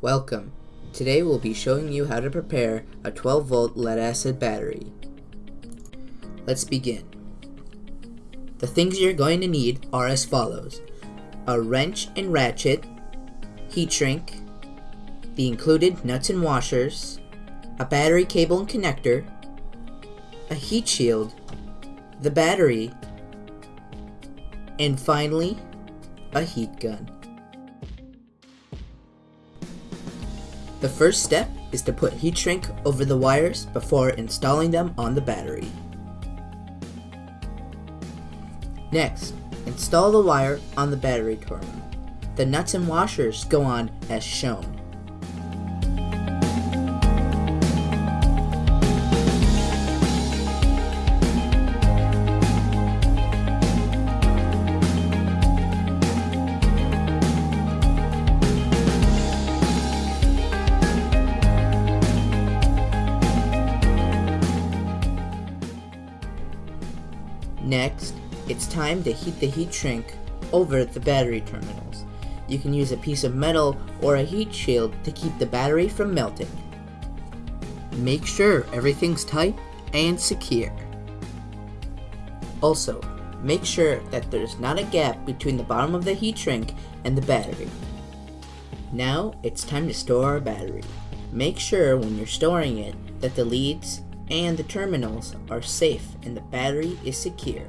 Welcome. Today we'll be showing you how to prepare a 12 volt lead acid battery. Let's begin. The things you're going to need are as follows. A wrench and ratchet, heat shrink, the included nuts and washers, a battery cable and connector, a heat shield, the battery, and finally, a heat gun. The first step is to put heat shrink over the wires before installing them on the battery. Next, install the wire on the battery terminal. The nuts and washers go on as shown. Next, it's time to heat the heat shrink over the battery terminals. You can use a piece of metal or a heat shield to keep the battery from melting. Make sure everything's tight and secure. Also, make sure that there's not a gap between the bottom of the heat shrink and the battery. Now, it's time to store our battery. Make sure when you're storing it that the leads and the terminals are safe and the battery is secure.